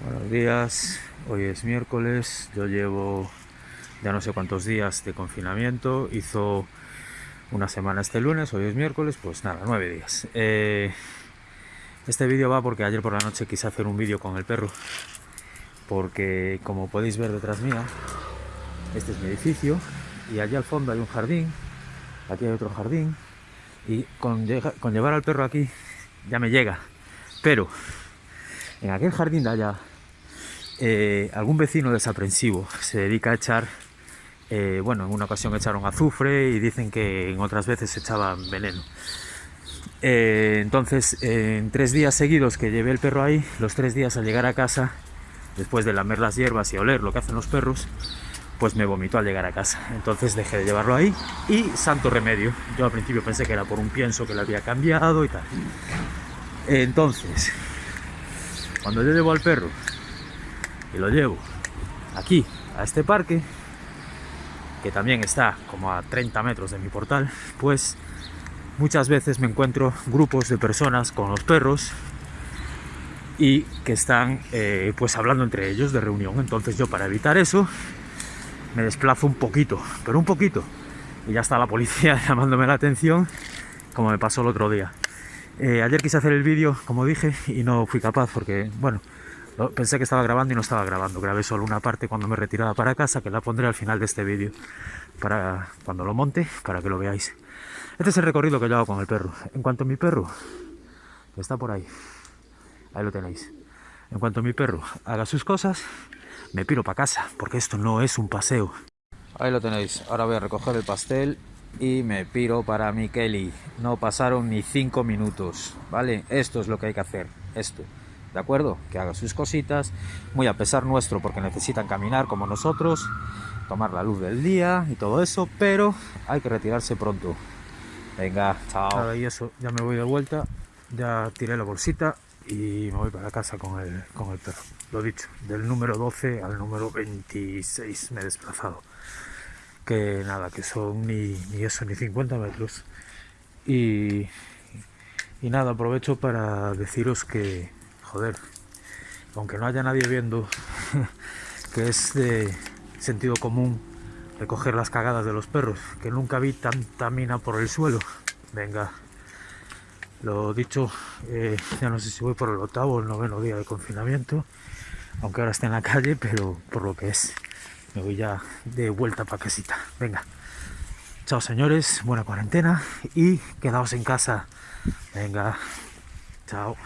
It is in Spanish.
Buenos días, hoy es miércoles, yo llevo ya no sé cuántos días de confinamiento, hizo una semana este lunes, hoy es miércoles, pues nada, nueve días. Eh, este vídeo va porque ayer por la noche quise hacer un vídeo con el perro, porque como podéis ver detrás mía, este es mi edificio. Y allá al fondo hay un jardín, aquí hay otro jardín. Y con, con llevar al perro aquí ya me llega, pero en aquel jardín de allá eh, algún vecino desaprensivo se dedica a echar, eh, bueno, en una ocasión echaron azufre y dicen que en otras veces echaban veneno. Eh, entonces, en tres días seguidos que llevé el perro ahí, los tres días al llegar a casa, después de lamer las hierbas y oler lo que hacen los perros, pues me vomitó al llegar a casa. Entonces dejé de llevarlo ahí y santo remedio. Yo al principio pensé que era por un pienso que le había cambiado y tal. Entonces, cuando yo llevo al perro y lo llevo aquí, a este parque, que también está como a 30 metros de mi portal, pues muchas veces me encuentro grupos de personas con los perros y que están eh, pues hablando entre ellos de reunión. Entonces yo para evitar eso me desplazo un poquito, pero un poquito. Y ya está la policía llamándome la atención, como me pasó el otro día. Eh, ayer quise hacer el vídeo, como dije, y no fui capaz porque, bueno, pensé que estaba grabando y no estaba grabando. Grabé solo una parte cuando me retiraba para casa, que la pondré al final de este vídeo, para cuando lo monte, para que lo veáis. Este es el recorrido que yo hago con el perro. En cuanto a mi perro, que está por ahí, ahí lo tenéis. En cuanto mi perro haga sus cosas, me piro para casa, porque esto no es un paseo. Ahí lo tenéis. Ahora voy a recoger el pastel y me piro para mi Kelly. No pasaron ni cinco minutos, ¿vale? Esto es lo que hay que hacer, esto. ¿De acuerdo? Que haga sus cositas, muy a pesar nuestro porque necesitan caminar como nosotros, tomar la luz del día y todo eso, pero hay que retirarse pronto. Venga, chao. y eso, ya me voy de vuelta, ya tiré la bolsita y me voy para casa con el, con el perro. Lo dicho, del número 12 al número 26 me he desplazado. Que nada, que son ni, ni eso, ni 50 metros. Y, y nada, aprovecho para deciros que, joder, aunque no haya nadie viendo, que es de sentido común recoger las cagadas de los perros, que nunca vi tanta mina por el suelo. Venga, lo dicho, eh, ya no sé si voy por el octavo o el noveno día de confinamiento, aunque ahora esté en la calle, pero por lo que es, me voy ya de vuelta para casita. Venga, chao señores, buena cuarentena y quedaos en casa. Venga, chao.